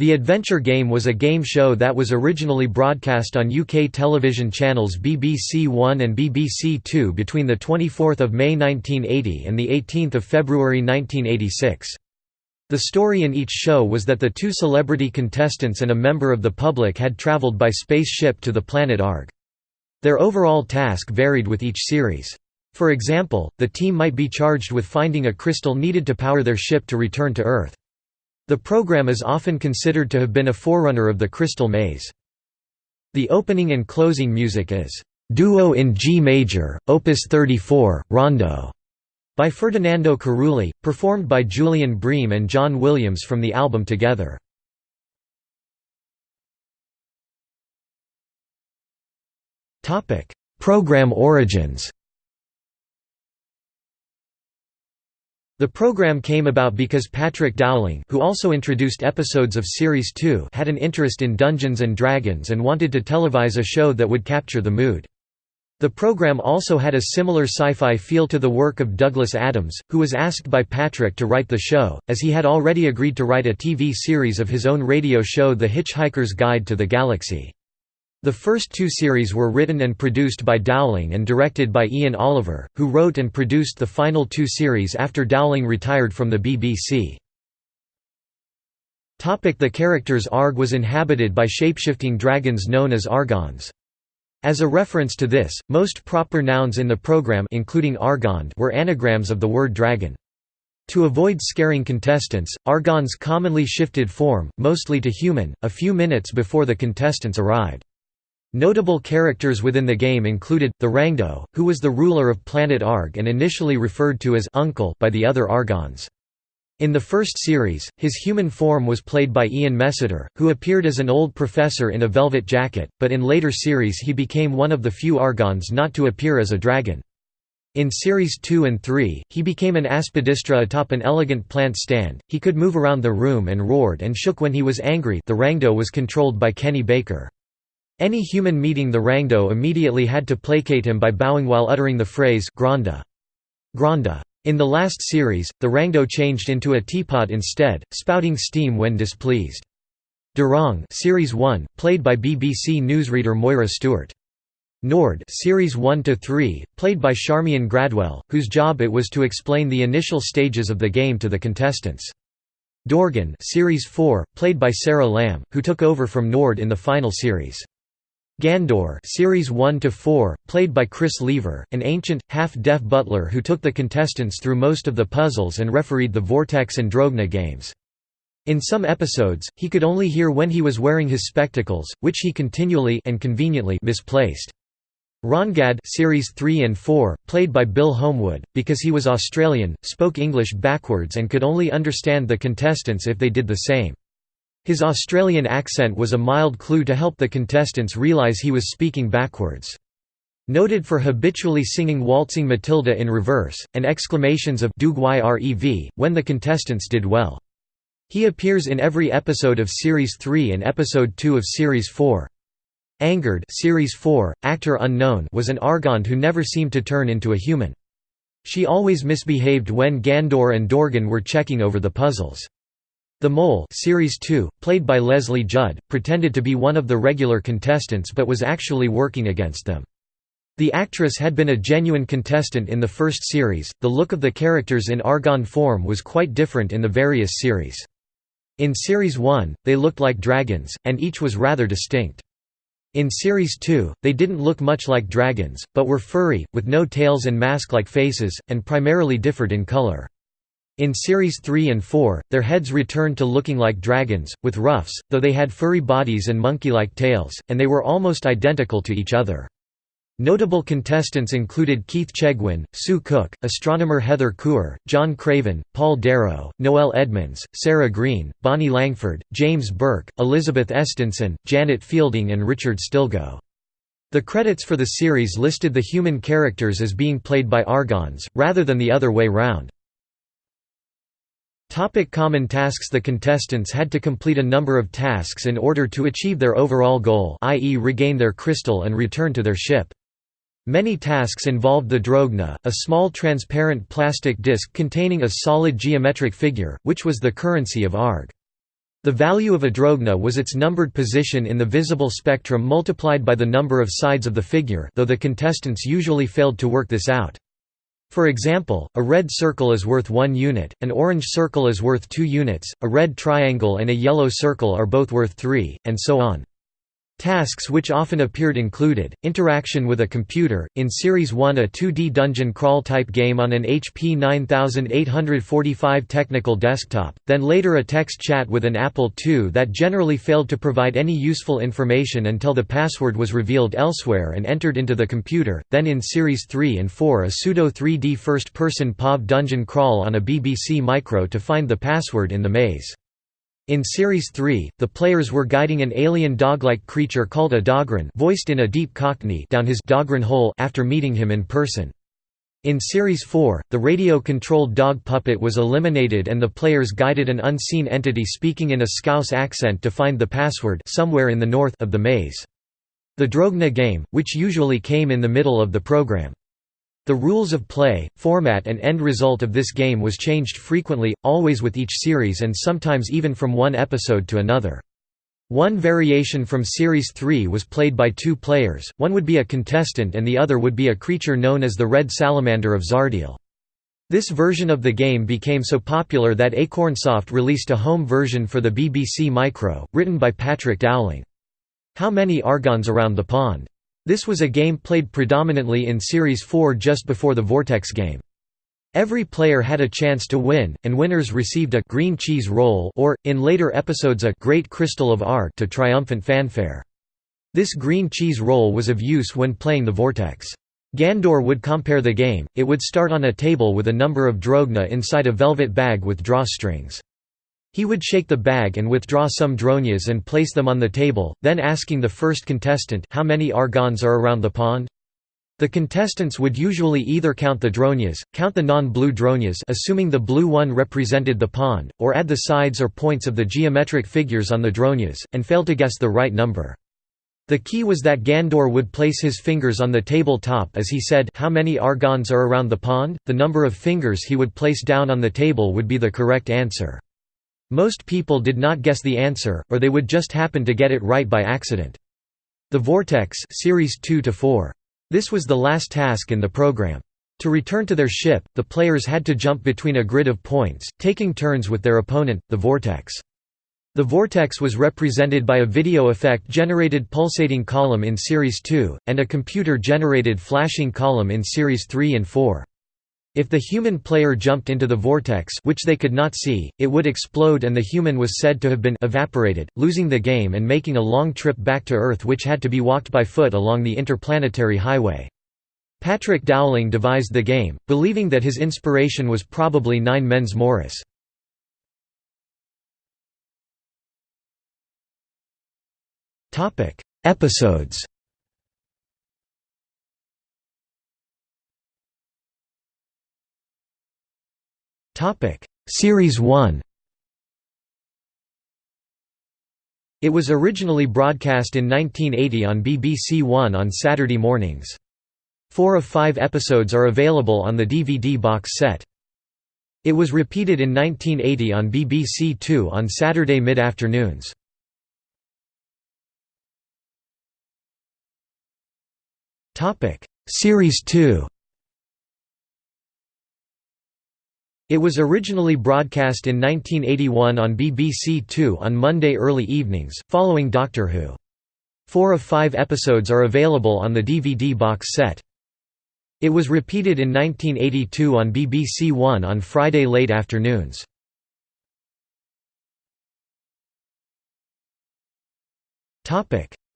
The adventure game was a game show that was originally broadcast on UK television channels BBC One and BBC Two between 24 May 1980 and 18 February 1986. The story in each show was that the two celebrity contestants and a member of the public had travelled by spaceship to the planet Arg. Their overall task varied with each series. For example, the team might be charged with finding a crystal needed to power their ship to return to Earth. The program is often considered to have been a forerunner of the Crystal Maze. The opening and closing music is Duo in G major, Opus 34, Rondo, by Ferdinando Carulli, performed by Julian Bream and John Williams from the album Together. Program origins The program came about because Patrick Dowling who also introduced episodes of Series 2 had an interest in Dungeons & Dragons and wanted to televise a show that would capture the mood. The program also had a similar sci-fi feel to the work of Douglas Adams, who was asked by Patrick to write the show, as he had already agreed to write a TV series of his own radio show The Hitchhiker's Guide to the Galaxy. The first two series were written and produced by Dowling and directed by Ian Oliver, who wrote and produced the final two series after Dowling retired from the BBC. The characters Arg was inhabited by shapeshifting dragons known as Argons. As a reference to this, most proper nouns in the program including Argond were anagrams of the word dragon. To avoid scaring contestants, Argons commonly shifted form, mostly to human, a few minutes before the contestants arrived. Notable characters within the game included, the Rangdo, who was the ruler of planet Arg and initially referred to as Uncle by the other Argons. In the first series, his human form was played by Ian Messiter, who appeared as an old professor in a velvet jacket, but in later series he became one of the few Argons not to appear as a dragon. In Series 2 and 3, he became an aspidistra atop an elegant plant stand, he could move around the room and roared and shook when he was angry the Rangdo was controlled by Kenny Baker. Any human meeting the Rangdo immediately had to placate him by bowing while uttering the phrase Granda. Granda. In the last series, the Rangdo changed into a teapot instead, spouting steam when displeased. Durong Series 1, played by BBC newsreader Moira Stewart. Nord Series 1 to 3, played by Charmian Gradwell, whose job it was to explain the initial stages of the game to the contestants. Dorgan Series 4, played by Sarah Lamb, who took over from Nord in the final series. Gandor series 1 to 4, played by Chris Leaver, an ancient, half-deaf butler who took the contestants through most of the puzzles and refereed the Vortex and Drogna games. In some episodes, he could only hear when he was wearing his spectacles, which he continually and conveniently misplaced. Rongad series 3 and 4, played by Bill Homewood, because he was Australian, spoke English backwards and could only understand the contestants if they did the same. His Australian accent was a mild clue to help the contestants realise he was speaking backwards. Noted for habitually singing Waltzing Matilda in reverse, and exclamations of Rev when the contestants did well. He appears in every episode of Series 3 and Episode 2 of Series 4. Angered Series 4, actor unknown was an Argond who never seemed to turn into a human. She always misbehaved when Gandor and Dorgan were checking over the puzzles. The Mole Series 2, played by Lesley Judd, pretended to be one of the regular contestants but was actually working against them. The actress had been a genuine contestant in the first series. The look of the characters in Argon form was quite different in the various series. In Series 1, they looked like dragons, and each was rather distinct. In Series 2, they didn't look much like dragons, but were furry, with no tails and mask-like faces, and primarily differed in color. In Series 3 and 4, their heads returned to looking like dragons, with ruffs, though they had furry bodies and monkey-like tails, and they were almost identical to each other. Notable contestants included Keith Chegwin, Sue Cook, astronomer Heather Coor, John Craven, Paul Darrow, Noel Edmonds, Sarah Greene, Bonnie Langford, James Burke, Elizabeth Estensen, Janet Fielding and Richard Stilgoe. The credits for the series listed the human characters as being played by Argons, rather than the other way round. Topic common tasks The contestants had to complete a number of tasks in order to achieve their overall goal i.e. regain their crystal and return to their ship. Many tasks involved the drogna, a small transparent plastic disc containing a solid geometric figure, which was the currency of Arg. The value of a drogna was its numbered position in the visible spectrum multiplied by the number of sides of the figure though the contestants usually failed to work this out. For example, a red circle is worth 1 unit, an orange circle is worth 2 units, a red triangle and a yellow circle are both worth 3, and so on. Tasks which often appeared included, interaction with a computer, in Series 1 a 2D dungeon crawl type game on an HP 9845 technical desktop, then later a text chat with an Apple II that generally failed to provide any useful information until the password was revealed elsewhere and entered into the computer, then in Series 3 and 4 a pseudo 3D first-person POV dungeon crawl on a BBC Micro to find the password in the maze. In Series 3, the players were guiding an alien dog-like creature called a Dogran voiced in a deep cockney down his Dogran hole after meeting him in person. In Series 4, the radio-controlled dog puppet was eliminated and the players guided an unseen entity speaking in a Scouse accent to find the password somewhere in the north of the maze. The Drogna game, which usually came in the middle of the program. The rules of play, format and end result of this game was changed frequently, always with each series and sometimes even from one episode to another. One variation from Series 3 was played by two players, one would be a contestant and the other would be a creature known as the Red Salamander of Zardiel. This version of the game became so popular that Acornsoft released a home version for the BBC Micro, written by Patrick Dowling. How many Argons around the pond? This was a game played predominantly in Series 4 just before the Vortex game. Every player had a chance to win, and winners received a green cheese roll or, in later episodes a great crystal of art to triumphant fanfare. This green cheese roll was of use when playing the Vortex. Gandor would compare the game, it would start on a table with a number of drogna inside a velvet bag with drawstrings. He would shake the bag and withdraw some drognas and place them on the table, then asking the first contestant how many argons are around the pond? The contestants would usually either count the drognas, count the non-blue drognas assuming the blue one represented the pond, or add the sides or points of the geometric figures on the drognas, and fail to guess the right number. The key was that Gandor would place his fingers on the table top as he said how many argons are around the pond, the number of fingers he would place down on the table would be the correct answer. Most people did not guess the answer, or they would just happen to get it right by accident. The Vortex series 2 to 4. This was the last task in the program. To return to their ship, the players had to jump between a grid of points, taking turns with their opponent, the Vortex. The vortex was represented by a video effect-generated pulsating column in Series 2, and a computer-generated flashing column in Series 3 and 4. If the human player jumped into the vortex which they could not see, it would explode and the human was said to have been evaporated, losing the game and making a long trip back to Earth which had to be walked by foot along the interplanetary highway. Patrick Dowling devised the game, believing that his inspiration was probably Nine Men's Morris. Episodes Series 1 It was originally broadcast in 1980 on BBC One on Saturday mornings. Four of five episodes are available on the DVD box set. It was repeated in 1980 on BBC Two on Saturday mid-afternoons. Series 2 It was originally broadcast in 1981 on BBC Two on Monday early evenings, following Doctor Who. Four of five episodes are available on the DVD box set. It was repeated in 1982 on BBC One on Friday late afternoons.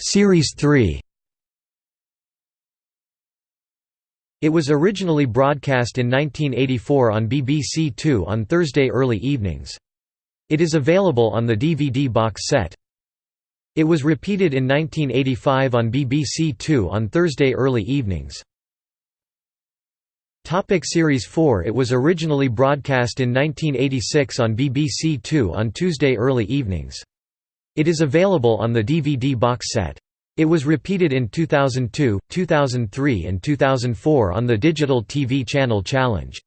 Series 3 It was originally broadcast in 1984 on BBC Two on Thursday early evenings. It is available on the DVD box set. It was repeated in 1985 on BBC Two on Thursday early evenings. Topic Series 4 It was originally broadcast in 1986 on BBC Two on Tuesday early evenings. It is available on the DVD box set. It was repeated in 2002, 2003 and 2004 on the digital TV channel Challenge.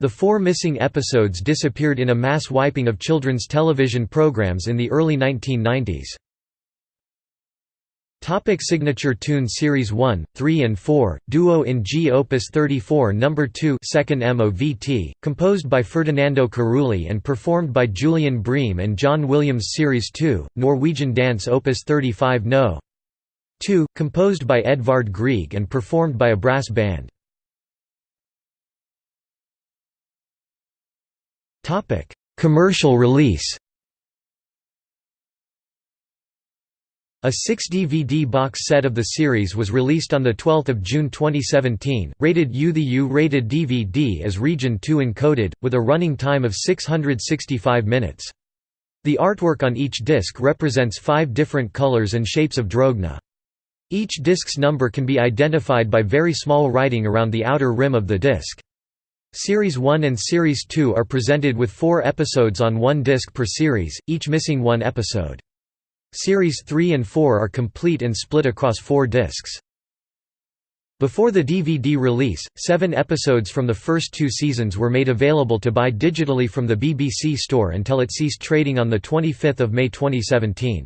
The four missing episodes disappeared in a mass wiping of children's television programs in the early 1990s. Topic signature tune Series 1, 3 and 4, Duo in G Opus 34 No. 2 second MOVT, composed by Ferdinando Carulli and performed by Julian Bream and John Williams Series 2, Norwegian Dance Opus 35 No. 2, composed by Edvard Grieg and performed by a brass band. Commercial release A 6-DVD box set of the series was released on 12 June 2017, rated U. The U-rated DVD is Region 2 encoded, with a running time of 665 minutes. The artwork on each disc represents five different colors and shapes of Drogna. Each disc's number can be identified by very small writing around the outer rim of the disc. Series 1 and Series 2 are presented with four episodes on one disc per series, each missing one episode. Series 3 and 4 are complete and split across four discs. Before the DVD release, seven episodes from the first two seasons were made available to buy digitally from the BBC store until it ceased trading on 25 May 2017.